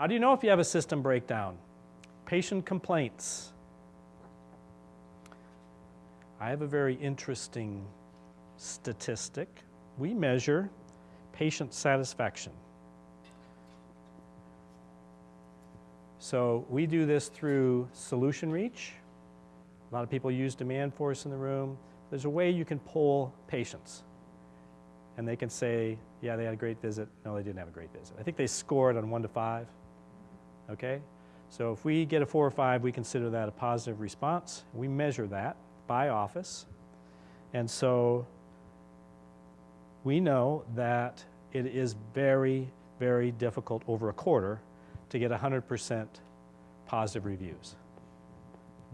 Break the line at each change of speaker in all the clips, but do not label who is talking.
How do you know if you have a system breakdown? Patient complaints. I have a very interesting statistic. We measure patient satisfaction. So we do this through Solutionreach. A lot of people use Demandforce in the room. There's a way you can poll patients. And they can say, yeah, they had a great visit. No, they didn't have a great visit. I think they score it on one to five. Okay? So if we get a four or five, we consider that a positive response. We measure that by office. And so we know that it is very, very difficult over a quarter to get 100% positive reviews.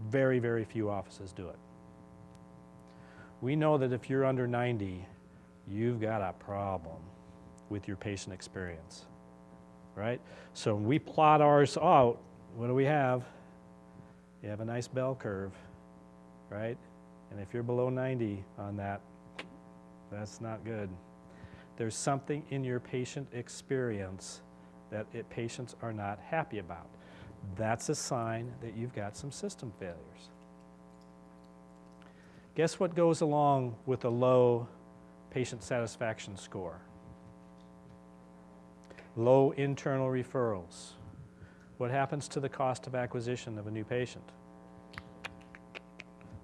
Very, very few offices do it. We know that if you're under 90, you've got a problem with your patient experience, right? So when we plot ours out, what do we have? You have a nice bell curve, right? And if you're below 90 on that, that's not good. There's something in your patient experience that it, patients are not happy about. That's a sign that you've got some system failures. Guess what goes along with a low patient satisfaction score? Low internal referrals. What happens to the cost of acquisition of a new patient?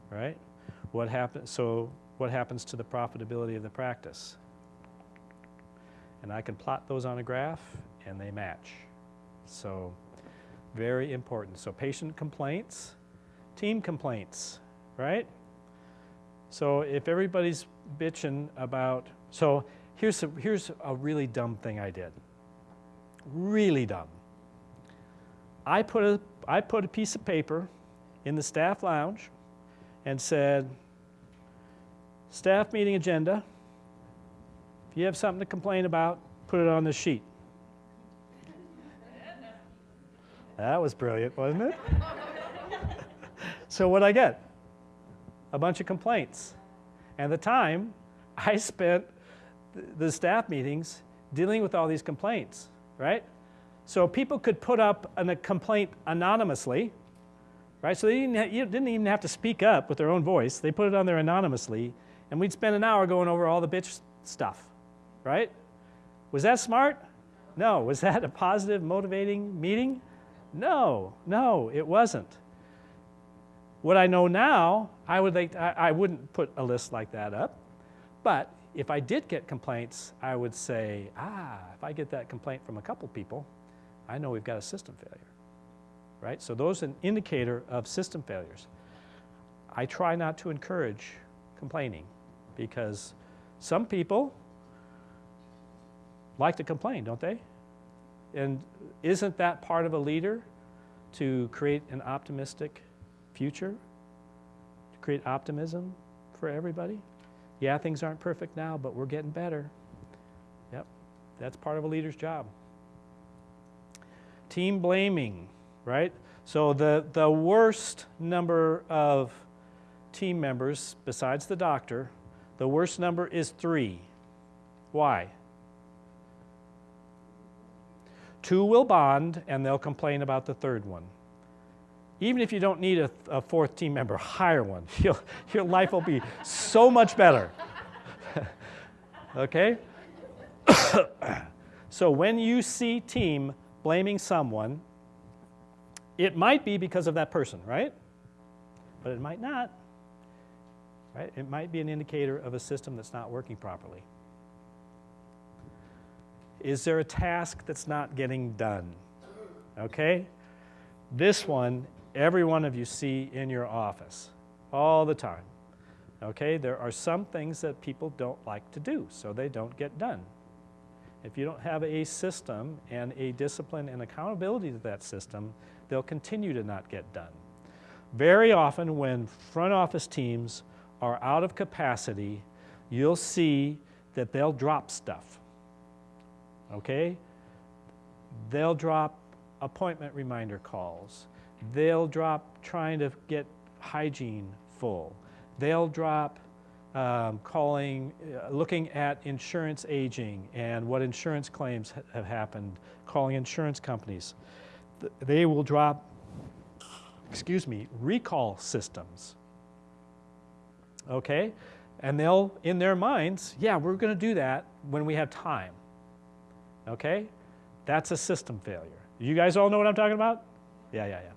Right? What happens, so what happens to the profitability of the practice? And I can plot those on a graph and they match. So very important. So patient complaints, team complaints, right? So if everybody's bitching about, so here's a, here's a really dumb thing I did. Really dumb. I put a, I put a piece of paper in the staff lounge and said, staff meeting agenda, if you have something to complain about, put it on the sheet. That was brilliant, wasn't it? so what I get? A bunch of complaints. And the time I spent the staff meetings dealing with all these complaints, right? So people could put up a complaint anonymously, right? So they didn't, you didn't even have to speak up with their own voice. They put it on there anonymously, and we'd spend an hour going over all the bitch stuff, right? Was that smart? No. Was that a positive, motivating meeting? No, no, it wasn't. What I know now, I, would like, I, I wouldn't put a list like that up, but if I did get complaints, I would say, ah, if I get that complaint from a couple people, I know we've got a system failure, right? So those are an indicator of system failures. I try not to encourage complaining because some people like to complain, don't they? And isn't that part of a leader to create an optimistic future? To create optimism for everybody? Yeah, things aren't perfect now, but we're getting better. Yep, that's part of a leader's job. Team blaming, right? So the, the worst number of team members, besides the doctor, the worst number is three. Why? Two will bond and they'll complain about the third one. Even if you don't need a, a fourth team member, hire one. You'll, your life will be so much better. okay? so when you see team blaming someone, it might be because of that person, right? But it might not. Right? It might be an indicator of a system that's not working properly. Is there a task that's not getting done? Okay? This one, every one of you see in your office all the time. Okay? There are some things that people don't like to do, so they don't get done. If you don't have a system and a discipline and accountability to that system, they'll continue to not get done. Very often when front office teams are out of capacity, you'll see that they'll drop stuff okay? They'll drop appointment reminder calls. They'll drop trying to get hygiene full. They'll drop um, calling, uh, looking at insurance aging and what insurance claims ha- have happened, calling insurance companies. Th- They will drop, excuse me, recall systems. Okay? And they'll, in their minds, yeah, we're going to do that when we have time. Okay? That's a system failure. You guys all know what I'm talking about? Yeah, yeah, yeah.